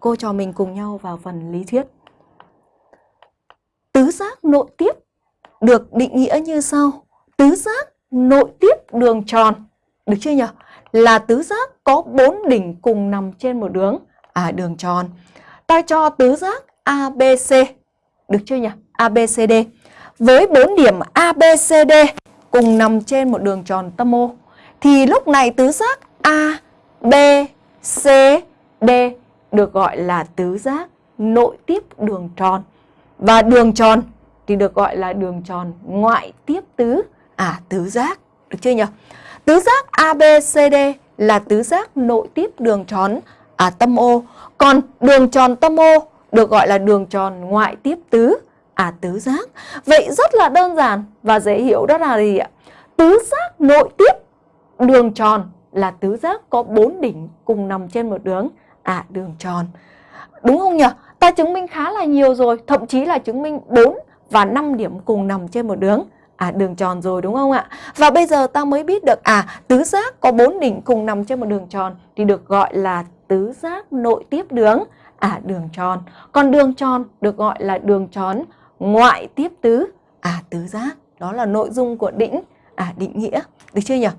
cô trò mình cùng nhau vào phần lý thuyết. Tứ giác nội tiếp được định nghĩa như sau. Tứ giác nội tiếp đường tròn, được chưa nhỉ? Là tứ giác có bốn đỉnh cùng nằm trên một đường, à đường tròn. Ta cho tứ giác ABC, được chưa nhỉ? ABCD. Với bốn điểm ABCD cùng nằm trên một đường tròn tâm O, thì lúc này tứ giác ABCD được gọi là tứ giác nội tiếp đường tròn. Và đường tròn thì được gọi là đường tròn ngoại tiếp tứ à tứ giác, được chưa nhỉ? Tứ giác ABCD là tứ giác nội tiếp đường tròn à tâm O, còn đường tròn tâm O được gọi là đường tròn ngoại tiếp tứ à tứ giác. Vậy rất là đơn giản và dễ hiểu đó là gì ạ? Tứ giác nội tiếp đường tròn là tứ giác có bốn đỉnh cùng nằm trên một đường à đường tròn. Đúng không nhỉ? Ta chứng minh khá là nhiều rồi, thậm chí là chứng minh 4 và 5 điểm cùng nằm trên một đường à đường tròn rồi đúng không ạ? Và bây giờ ta mới biết được à tứ giác có bốn đỉnh cùng nằm trên một đường tròn thì được gọi là tứ giác nội tiếp đường à đường tròn. Còn đường tròn được gọi là đường tròn ngoại tiếp tứ à tứ giác. Đó là nội dung của định à định nghĩa. Được chưa nhỉ?